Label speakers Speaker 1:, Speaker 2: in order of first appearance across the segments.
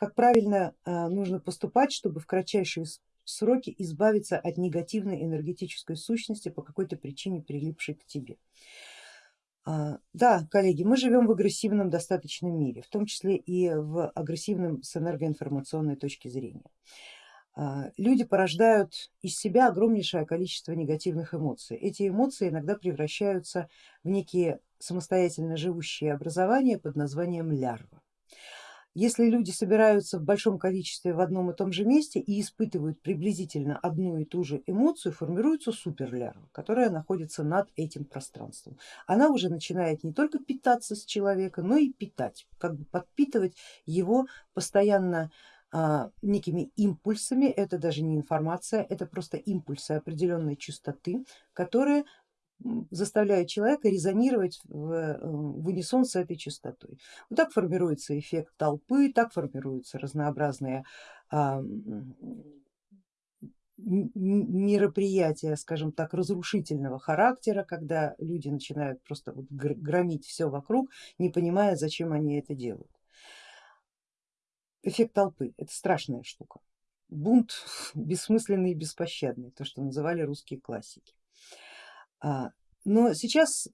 Speaker 1: как правильно нужно поступать, чтобы в кратчайшие сроки избавиться от негативной энергетической сущности по какой-то причине прилипшей к тебе. Да, коллеги, мы живем в агрессивном достаточном мире, в том числе и в агрессивном с энергоинформационной точки зрения. А, люди порождают из себя огромнейшее количество негативных эмоций. Эти эмоции иногда превращаются в некие самостоятельно живущие образования под названием лярва. Если люди собираются в большом количестве в одном и том же месте и испытывают приблизительно одну и ту же эмоцию, формируется суперлярва, которая находится над этим пространством. Она уже начинает не только питаться с человека, но и питать, как бы подпитывать его постоянно а, некими импульсами, это даже не информация, это просто импульсы определенной частоты, которые заставляют человека резонировать в, э, в унисон с этой частотой. Вот так формируется эффект толпы, так формируются разнообразные а, мероприятия, скажем так, разрушительного характера, когда люди начинают просто вот громить все вокруг, не понимая, зачем они это делают. Эффект толпы это страшная штука. Бунт бессмысленный и беспощадный, то, что называли русские классики. А, но сейчас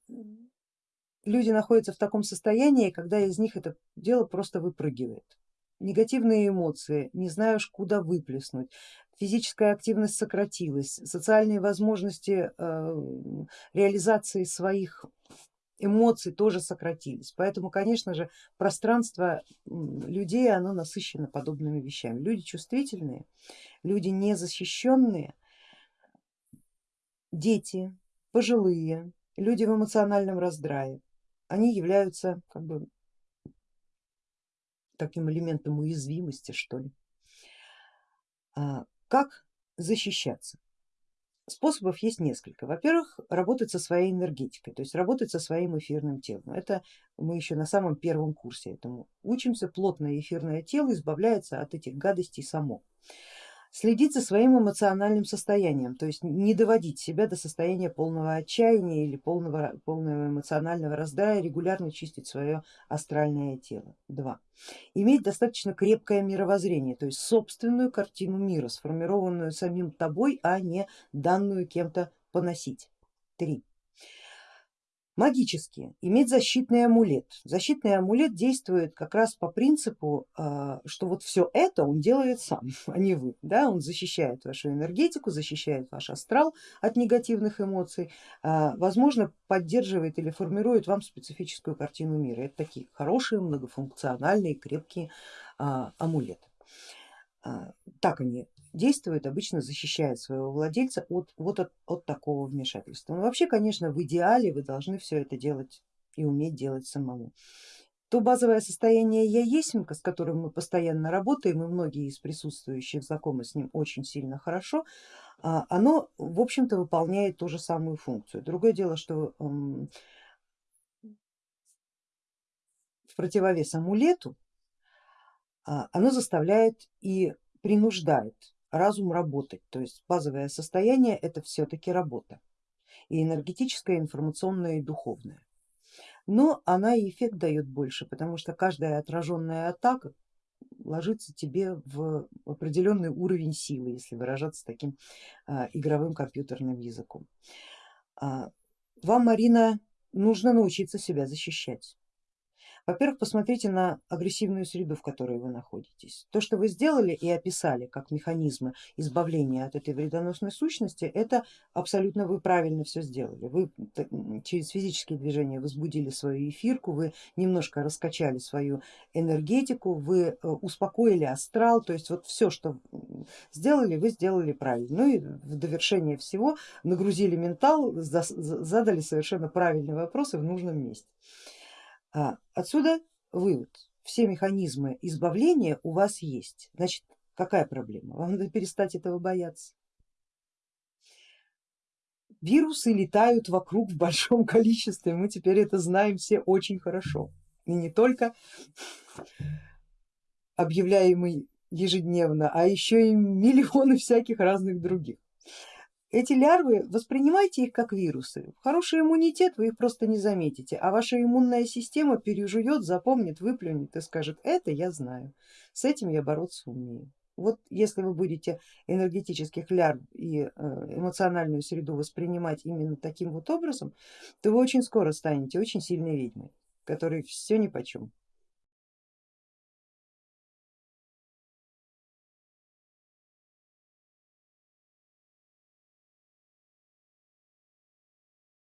Speaker 1: люди находятся в таком состоянии, когда из них это дело просто выпрыгивает. Негативные эмоции, не знаешь куда выплеснуть, физическая активность сократилась, социальные возможности э, реализации своих эмоций тоже сократились. Поэтому, конечно же, пространство людей оно насыщено подобными вещами. Люди чувствительные, люди незащищенные, дети, пожилые, люди в эмоциональном раздрае, они являются как бы таким элементом уязвимости что ли. А как защищаться? Способов есть несколько. Во-первых, работать со своей энергетикой, то есть работать со своим эфирным телом. Это мы еще на самом первом курсе этому учимся. Плотное эфирное тело избавляется от этих гадостей само следить за своим эмоциональным состоянием, то есть не доводить себя до состояния полного отчаяния или полного, полного эмоционального раздрая, регулярно чистить свое астральное тело. Два. Иметь достаточно крепкое мировоззрение, то есть собственную картину мира, сформированную самим тобой, а не данную кем-то поносить. Три магические, иметь защитный амулет. Защитный амулет действует как раз по принципу, а, что вот все это он делает сам, а не вы. Да? Он защищает вашу энергетику, защищает ваш астрал от негативных эмоций, а, возможно поддерживает или формирует вам специфическую картину мира. Это такие хорошие, многофункциональные, крепкие а, амулеты. Так они действует, обычно защищает своего владельца от, вот от, от такого вмешательства. Но вообще, конечно, в идеале вы должны все это делать и уметь делать самому. То базовое состояние я есть, с которым мы постоянно работаем, и многие из присутствующих знакомы с ним очень сильно хорошо, а, оно в общем-то выполняет ту же самую функцию. Другое дело, что в противовес амулету а, оно заставляет и принуждает разум работать, то есть базовое состояние это все-таки работа и энергетическая, информационная и духовная. Но она и эффект дает больше, потому что каждая отраженная атака ложится тебе в определенный уровень силы, если выражаться таким а, игровым компьютерным языком. А, вам, Марина, нужно научиться себя защищать. Во-первых, посмотрите на агрессивную среду, в которой вы находитесь. То, что вы сделали и описали как механизмы избавления от этой вредоносной сущности, это абсолютно вы правильно все сделали. Вы через физические движения возбудили свою эфирку, вы немножко раскачали свою энергетику, вы э, успокоили астрал, то есть вот все, что сделали, вы сделали правильно. Ну и в довершение всего нагрузили ментал, задали совершенно правильные вопросы в нужном месте. А, отсюда вывод, все механизмы избавления у вас есть, значит какая проблема? Вам надо перестать этого бояться. Вирусы летают вокруг в большом количестве, мы теперь это знаем все очень хорошо. И не только объявляемый ежедневно, а еще и миллионы всяких разных других. Эти лярвы, воспринимайте их как вирусы. Хороший иммунитет вы их просто не заметите, а ваша иммунная система пережует, запомнит, выплюнет и скажет, это я знаю, с этим я бороться умею. Вот если вы будете энергетических лярв и э, эмоциональную среду воспринимать именно таким вот образом, то вы очень скоро станете очень сильной ведьмой, которой все ни по чем.